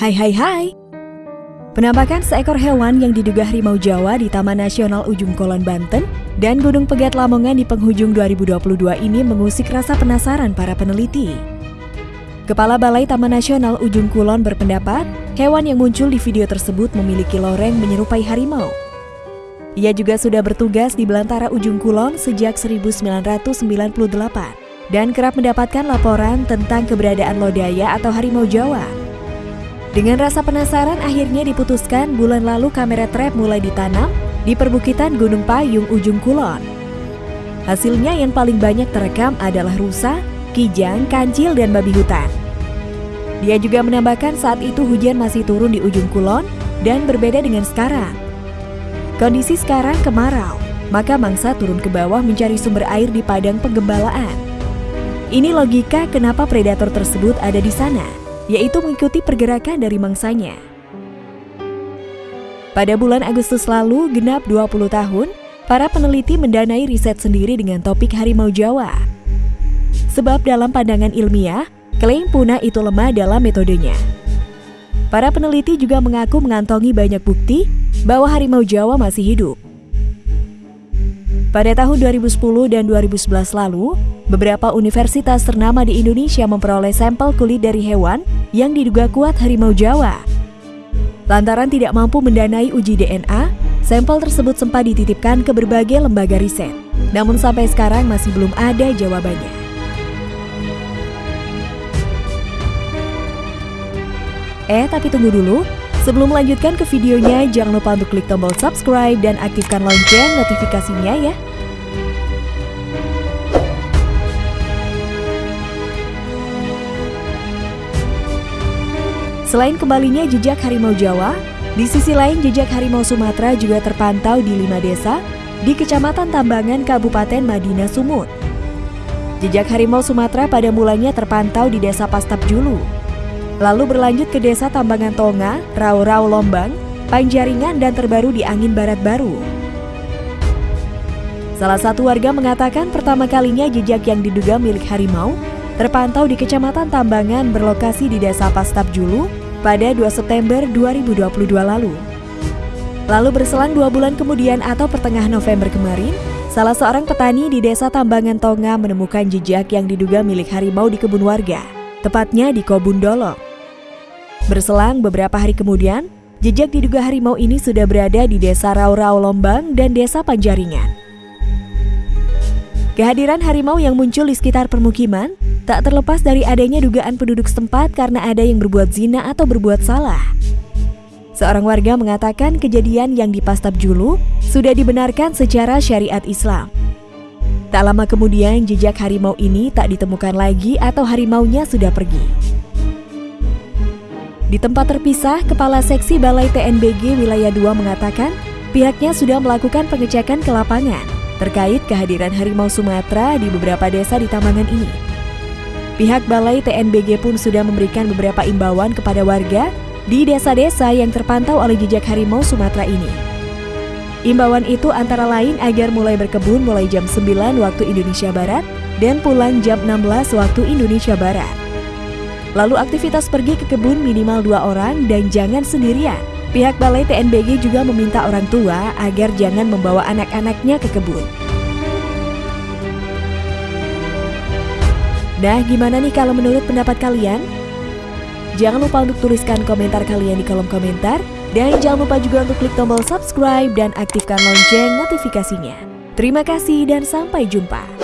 Hai hai hai. Penampakan seekor hewan yang diduga harimau Jawa di Taman Nasional Ujung Kulon Banten dan Gunung Pegat Lamongan di penghujung 2022 ini mengusik rasa penasaran para peneliti. Kepala Balai Taman Nasional Ujung Kulon berpendapat, hewan yang muncul di video tersebut memiliki loreng menyerupai harimau. Ia juga sudah bertugas di belantara Ujung Kulon sejak 1998 dan kerap mendapatkan laporan tentang keberadaan lodaya atau harimau Jawa. Dengan rasa penasaran akhirnya diputuskan bulan lalu kamera trap mulai ditanam di perbukitan Gunung Payung ujung Kulon. Hasilnya yang paling banyak terekam adalah rusa, kijang, kancil, dan babi hutan. Dia juga menambahkan saat itu hujan masih turun di ujung kulon dan berbeda dengan sekarang. Kondisi sekarang kemarau, maka mangsa turun ke bawah mencari sumber air di padang penggembalaan. Ini logika kenapa predator tersebut ada di sana yaitu mengikuti pergerakan dari mangsanya. Pada bulan Agustus lalu, genap 20 tahun, para peneliti mendanai riset sendiri dengan topik harimau Jawa. Sebab dalam pandangan ilmiah, klaim punah itu lemah dalam metodenya. Para peneliti juga mengaku mengantongi banyak bukti bahwa harimau Jawa masih hidup. Pada tahun 2010 dan 2011 lalu, beberapa universitas ternama di Indonesia memperoleh sampel kulit dari hewan yang diduga kuat harimau Jawa. Lantaran tidak mampu mendanai uji DNA, sampel tersebut sempat dititipkan ke berbagai lembaga riset. Namun sampai sekarang masih belum ada jawabannya. Eh, tapi tunggu dulu. Sebelum melanjutkan ke videonya, jangan lupa untuk klik tombol subscribe dan aktifkan lonceng notifikasinya ya. Selain kembalinya jejak harimau Jawa, di sisi lain jejak harimau Sumatera juga terpantau di lima desa di Kecamatan Tambangan Kabupaten Madinah Sumut. Jejak harimau Sumatera pada mulanya terpantau di Desa Pastap Julu, lalu berlanjut ke desa Tambangan Tonga, Rau-Rau Lombang, Panjaringan dan terbaru di Angin Barat Baru. Salah satu warga mengatakan pertama kalinya jejak yang diduga milik harimau terpantau di Kecamatan Tambangan berlokasi di Desa Pastap Julu pada 2 September 2022 lalu. Lalu berselang dua bulan kemudian atau pertengahan November kemarin, salah seorang petani di Desa Tambangan Tonga menemukan jejak yang diduga milik harimau di kebun warga, tepatnya di Kobun Dolok. Berselang beberapa hari kemudian, jejak diduga harimau ini sudah berada di desa Rau-Rau Lombang dan desa Panjaringan. Kehadiran harimau yang muncul di sekitar permukiman tak terlepas dari adanya dugaan penduduk setempat karena ada yang berbuat zina atau berbuat salah. Seorang warga mengatakan kejadian yang di Pastab Julu sudah dibenarkan secara syariat Islam. Tak lama kemudian jejak harimau ini tak ditemukan lagi atau harimaunya sudah pergi. Di tempat terpisah, Kepala Seksi Balai TNBG Wilayah 2 mengatakan pihaknya sudah melakukan pengecekan ke lapangan terkait kehadiran harimau Sumatera di beberapa desa di Tamangan ini. Pihak Balai TNBG pun sudah memberikan beberapa imbauan kepada warga di desa-desa yang terpantau oleh jejak harimau Sumatera ini. Imbauan itu antara lain agar mulai berkebun mulai jam 9 waktu Indonesia Barat dan pulang jam 16 waktu Indonesia Barat. Lalu aktivitas pergi ke kebun minimal dua orang dan jangan sendirian. Pihak Balai TNBG juga meminta orang tua agar jangan membawa anak-anaknya ke kebun. Nah, gimana nih kalau menurut pendapat kalian? Jangan lupa untuk tuliskan komentar kalian di kolom komentar. Dan jangan lupa juga untuk klik tombol subscribe dan aktifkan lonceng notifikasinya. Terima kasih dan sampai jumpa.